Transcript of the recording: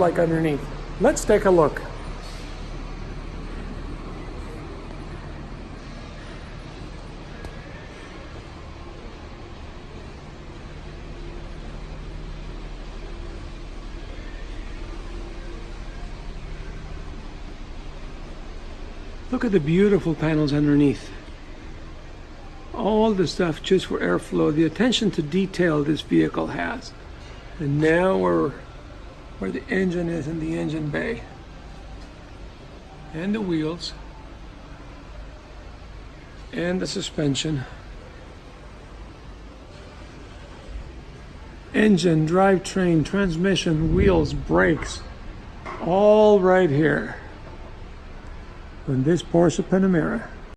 like underneath. Let's take a look. Look at the beautiful panels underneath. All the stuff just for airflow, the attention to detail this vehicle has. And now we're where the engine is in the engine bay. And the wheels. And the suspension. Engine, drivetrain, transmission, wheels, brakes. All right here. In this Porsche Panamera.